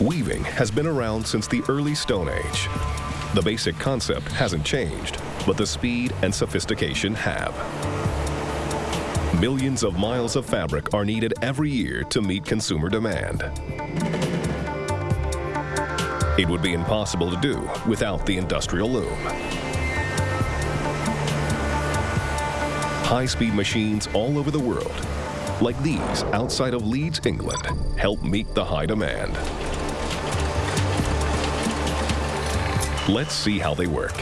Weaving has been around since the early Stone Age. The basic concept hasn't changed, but the speed and sophistication have. Millions of miles of fabric are needed every year to meet consumer demand. It would be impossible to do without the industrial loom. High-speed machines all over the world, like these outside of Leeds, England, help meet the high demand. Let's see how they work.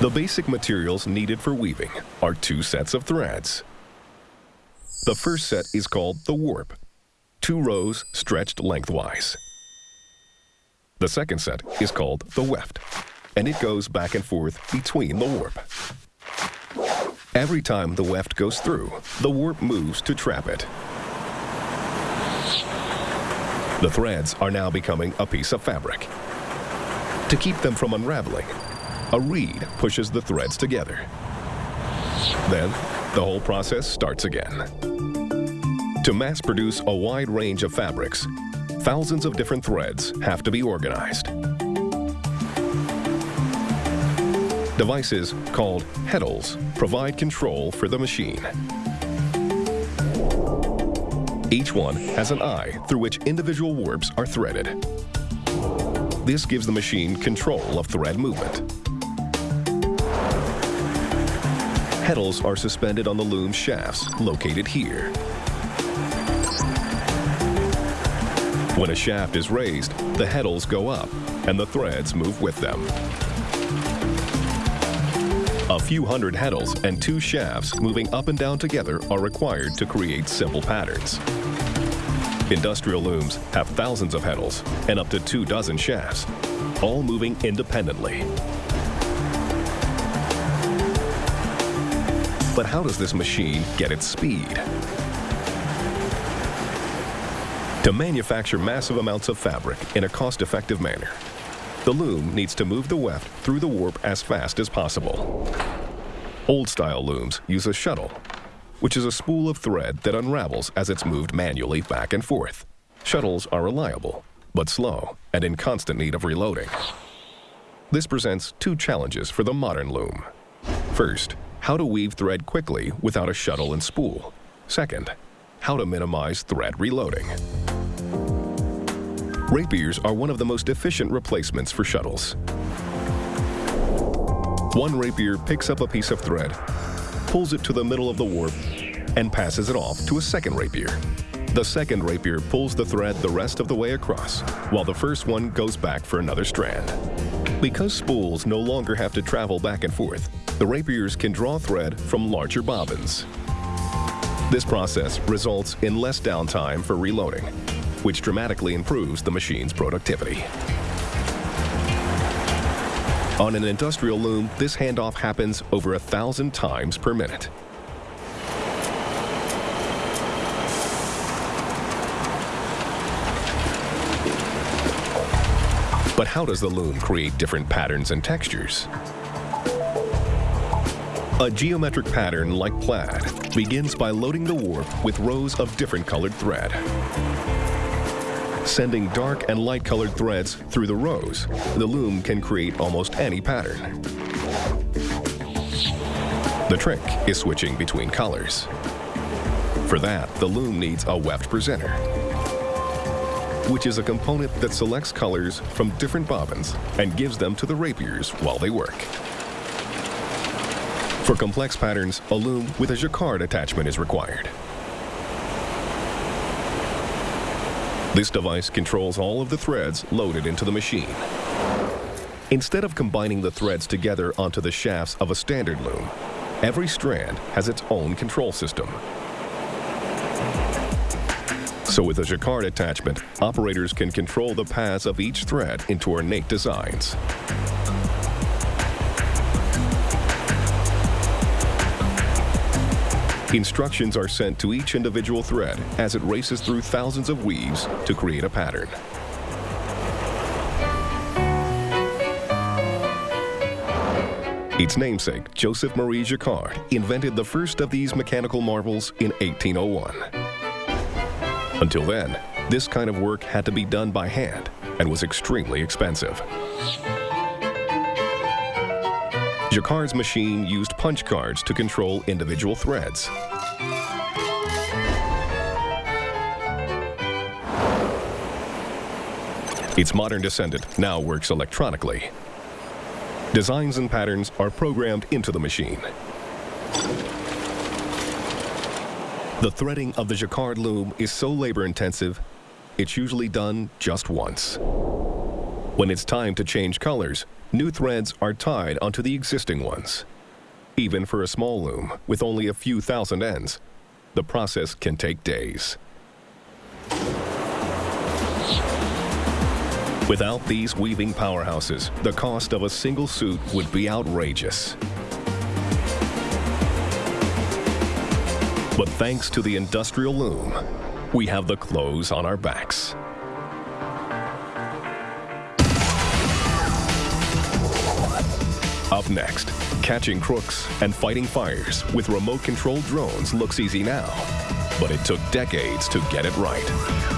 The basic materials needed for weaving are two sets of threads. The first set is called the warp, two rows stretched lengthwise. The second set is called the weft, and it goes back and forth between the warp. Every time the weft goes through, the warp moves to trap it. The threads are now becoming a piece of fabric. To keep them from unraveling, a reed pushes the threads together. Then, the whole process starts again. To mass produce a wide range of fabrics, thousands of different threads have to be organized. Devices called heddles provide control for the machine. Each one has an eye through which individual warps are threaded. This gives the machine control of thread movement. Heddles are suspended on the loom shafts located here. When a shaft is raised, the heddles go up and the threads move with them. A few hundred heddles and two shafts moving up and down together are required to create simple patterns. Industrial looms have thousands of heddles and up to two dozen shafts, all moving independently. But how does this machine get its speed? To manufacture massive amounts of fabric in a cost-effective manner, the loom needs to move the weft through the warp as fast as possible. Old-style looms use a shuttle, which is a spool of thread that unravels as it's moved manually back and forth. Shuttles are reliable, but slow and in constant need of reloading. This presents two challenges for the modern loom. First, how to weave thread quickly without a shuttle and spool. Second, how to minimize thread reloading. Rapiers are one of the most efficient replacements for shuttles. One rapier picks up a piece of thread, pulls it to the middle of the warp, and passes it off to a second rapier. The second rapier pulls the thread the rest of the way across, while the first one goes back for another strand. Because spools no longer have to travel back and forth, the rapiers can draw thread from larger bobbins. This process results in less downtime for reloading, which dramatically improves the machine's productivity. On an industrial loom, this handoff happens over a thousand times per minute. But how does the loom create different patterns and textures? A geometric pattern like plaid begins by loading the warp with rows of different colored thread. Sending dark and light colored threads through the rows, the loom can create almost any pattern. The trick is switching between colors. For that, the loom needs a weft presenter, which is a component that selects colors from different bobbins and gives them to the rapiers while they work. For complex patterns, a loom with a jacquard attachment is required. This device controls all of the threads loaded into the machine. Instead of combining the threads together onto the shafts of a standard loom, every strand has its own control system. So with a jacquard attachment, operators can control the paths of each thread into ornate designs. Instructions are sent to each individual thread as it races through thousands of weaves to create a pattern. Its namesake, Joseph Marie Jacquard, invented the first of these mechanical marvels in 1801. Until then, this kind of work had to be done by hand and was extremely expensive. Jacquard's machine used punch cards to control individual threads. Its modern descendant now works electronically. Designs and patterns are programmed into the machine. The threading of the jacquard loom is so labor-intensive, it's usually done just once. When it's time to change colors, new threads are tied onto the existing ones. Even for a small loom with only a few thousand ends, the process can take days. Without these weaving powerhouses, the cost of a single suit would be outrageous. But thanks to the industrial loom, we have the clothes on our backs. Up next, catching crooks and fighting fires with remote-controlled drones looks easy now, but it took decades to get it right.